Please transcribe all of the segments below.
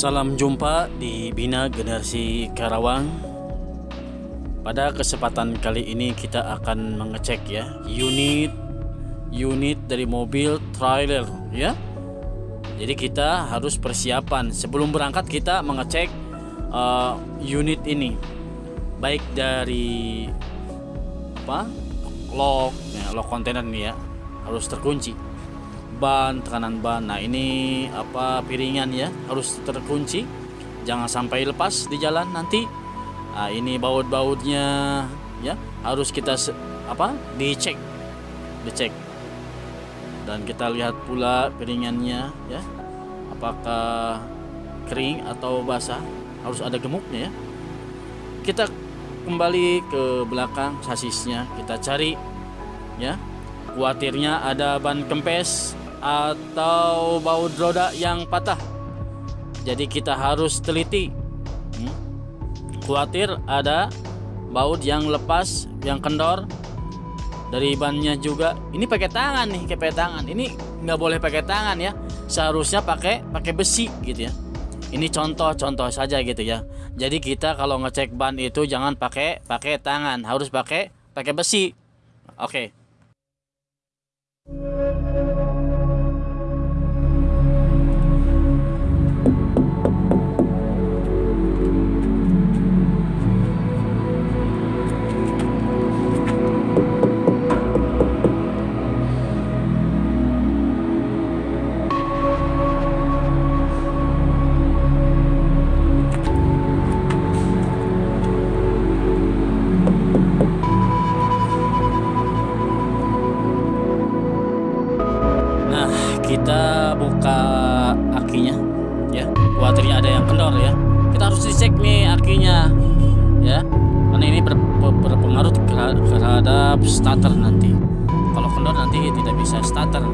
Salam jumpa di Bina Generasi Karawang. Pada kesempatan kali ini kita akan mengecek ya unit unit dari mobil trailer ya. Jadi kita harus persiapan sebelum berangkat kita mengecek uh, unit ini baik dari apa lock ya, lock kontainer nih ya harus terkunci ban tekanan ban. Nah ini apa piringan ya harus terkunci. Jangan sampai lepas di jalan nanti. Nah ini baut-bautnya ya harus kita apa dicek. Dicek. Dan kita lihat pula piringannya ya. Apakah kering atau basah. Harus ada gemuknya ya. Kita kembali ke belakang sasisnya. Kita cari ya. Kuatirnya ada ban kempes atau baut roda yang patah. Jadi kita harus teliti. Hmm? Khawatir ada baut yang lepas, yang kendor dari bannya juga. Ini pakai tangan nih, pakai tangan. Ini nggak boleh pakai tangan ya. Seharusnya pakai pakai besi gitu ya. Ini contoh-contoh saja gitu ya. Jadi kita kalau ngecek ban itu jangan pakai pakai tangan, harus pakai pakai besi. Oke. Okay. Terhadap starter nanti. Kalau kendor nanti tidak bisa starter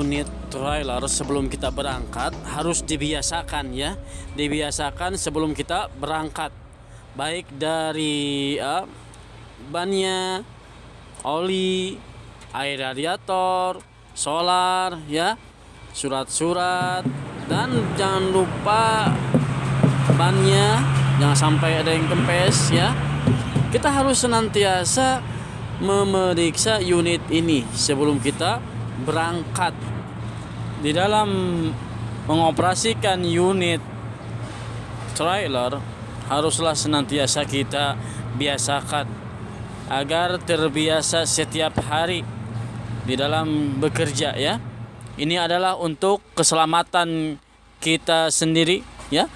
unit trailer sebelum kita berangkat harus dibiasakan ya. Dibiasakan sebelum kita berangkat. Baik dari uh, bannya oli air radiator solar ya surat-surat dan jangan lupa bannya jangan sampai ada yang kempes ya. Kita harus senantiasa memeriksa unit ini sebelum kita berangkat di dalam mengoperasikan unit trailer haruslah senantiasa kita biasakan agar terbiasa setiap hari di dalam bekerja ya. Ini adalah untuk keselamatan kita sendiri ya.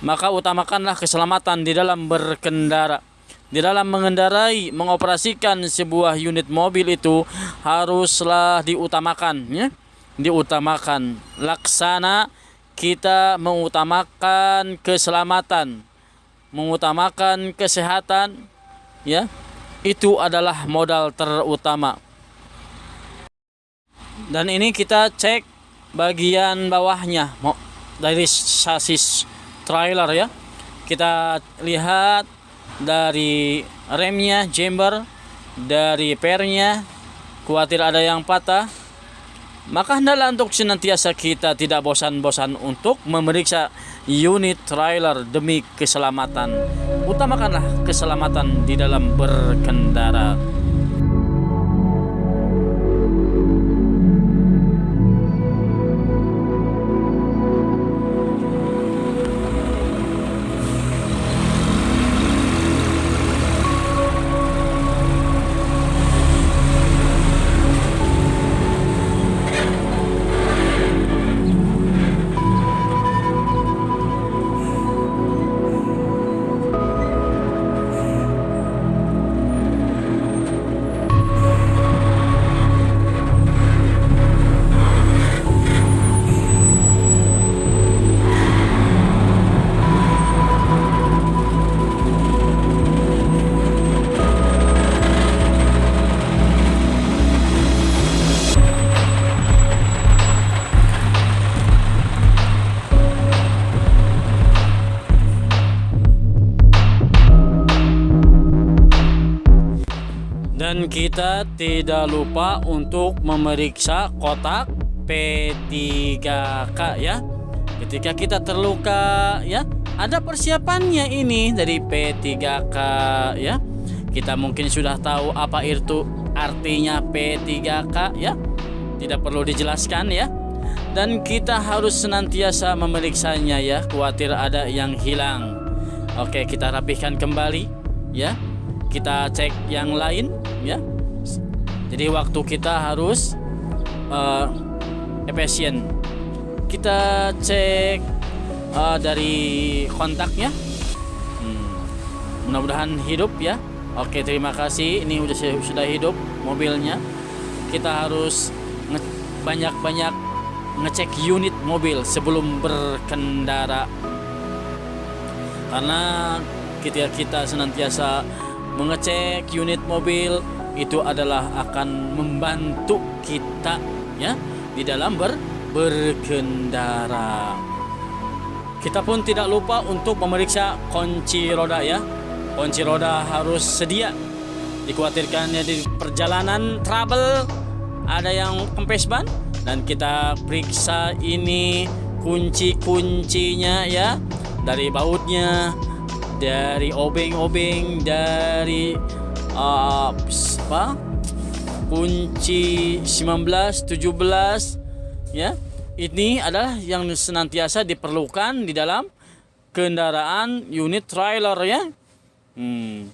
Maka utamakanlah keselamatan di dalam berkendara di dalam mengendarai, mengoperasikan sebuah unit mobil itu haruslah diutamakan ya. diutamakan. Laksana kita mengutamakan keselamatan mengutamakan kesehatan ya. Itu adalah modal terutama. Dan ini kita cek bagian bawahnya dari sasis trailer ya. Kita lihat dari remnya jumper dari pernya khawatir ada yang patah maka hendaklah untuk senantiasa kita tidak bosan-bosan untuk memeriksa unit trailer demi keselamatan. Utamakanlah keselamatan di dalam berkendara. Kita tidak lupa untuk memeriksa kotak P3K ya. Ketika kita terluka ya, ada persiapannya ini dari P3K ya. Kita mungkin sudah tahu apa itu artinya P3K ya. Tidak perlu dijelaskan ya. Dan kita harus senantiasa memeriksanya ya, khawatir ada yang hilang. Oke, kita rapihkan kembali ya kita cek yang lain ya. Jadi waktu kita harus uh, efisien kita cek uh, dari kontaknya. Hmm, mudah-mudahan hidup ya. Oke terima kasih. Ini udah sudah hidup mobilnya. Kita harus banyak-banyak ngecek unit mobil sebelum berkendara. Karena kita kita senantiasa mengecek unit mobil itu adalah akan membantu kita ya di dalam ber, berkendara. Kita pun tidak lupa untuk memeriksa kunci roda ya. Kunci roda harus sedia. Dikhawatirkan ya di perjalanan travel ada yang kempes ban dan kita periksa ini kunci-kuncinya ya dari bautnya dari obeng-obeng dari uh, apa? Kunci 19 17 ya. Ini adalah yang senantiasa diperlukan di dalam kendaraan unit trailer ya. Hmm,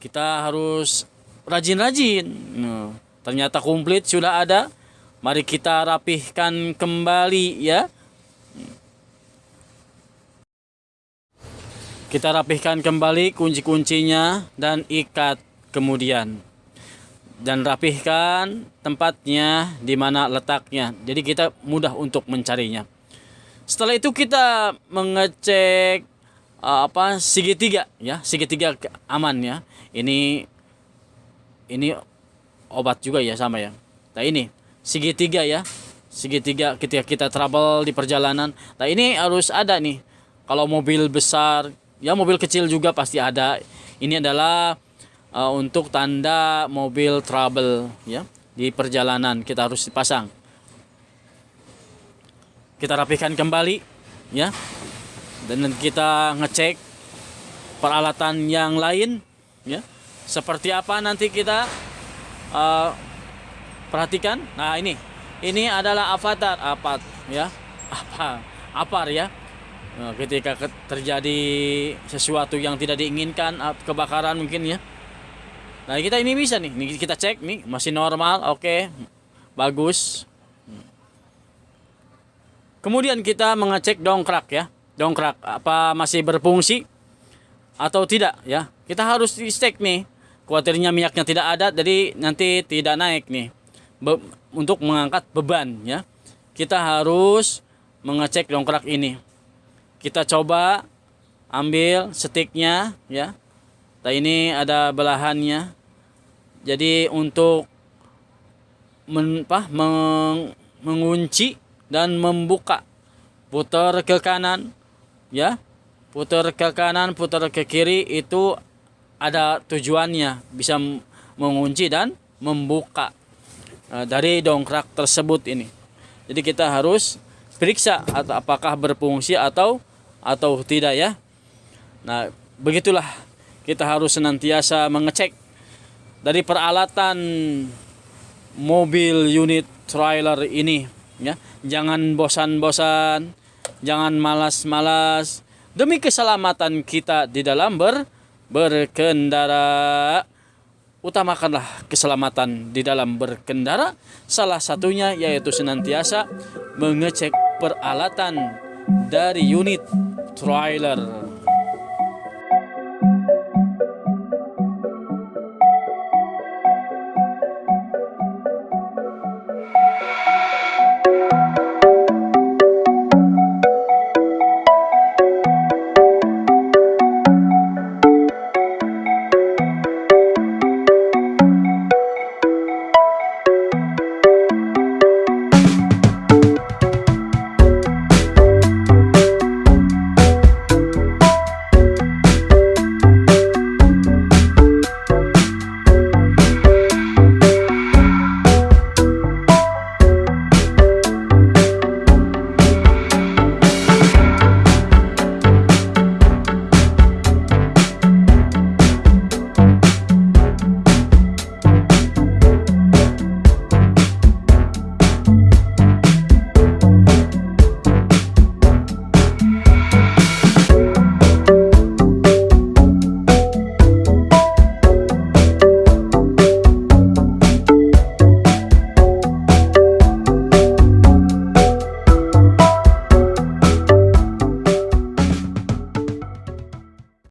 kita harus rajin-rajin. Nah, ternyata komplit sudah ada. Mari kita rapihkan kembali ya Kita rapihkan kembali kunci-kuncinya dan ikat kemudian. Dan rapihkan tempatnya di mana letaknya. Jadi kita mudah untuk mencarinya. Setelah itu kita mengecek uh, apa segitiga ya, segitiga aman ya. Ini ini obat juga ya sama ya. Nah ini segitiga ya. Segitiga ketika kita travel di perjalanan. Nah ini harus ada nih. Kalau mobil besar ya mobil kecil juga pasti ada. Ini adalah uh, untuk tanda mobil trouble ya di perjalanan kita harus dipasang. Kita rapikan kembali ya dan kita ngecek peralatan yang lain ya. Seperti apa nanti kita uh, perhatikan. Nah ini ini adalah avatar apa ya apa apa ya ketika terjadi sesuatu yang tidak diinginkan, kebakaran mungkin ya. Nah, kita ini bisa nih. Nih kita cek nih, masih normal, oke. Okay. Bagus. Kemudian kita mengecek dongkrak ya. Dongkrak apa masih berfungsi atau tidak ya. Kita harus cek nih. Kuatirnya minyaknya tidak ada jadi nanti tidak naik nih. Be untuk mengangkat beban ya. kita harus mengecek dongkrak ini. Kita coba ambil sticknya ya. Nah ini ada belahannya. Jadi untuk men, apa, meng, mengunci dan membuka putar ke kanan ya putar ke kanan putar ke kiri itu ada tujuannya bisa mengunci dan membuka uh, dari dongkrak tersebut ini jadi kita harus periksa atau apakah berfungsi atau atau tidak ya? Nah begitulah kita harus senantiasa mengecek dari peralatan mobil unit trailer ini ya. Jangan bosan-bosan jangan malas-malas. Demi keselamatan kita di dalam ber berkendara. Utamakanlah keselamatan di dalam berkendara. Salah satunya yaitu senantiasa mengecek peralatan dari unit trailer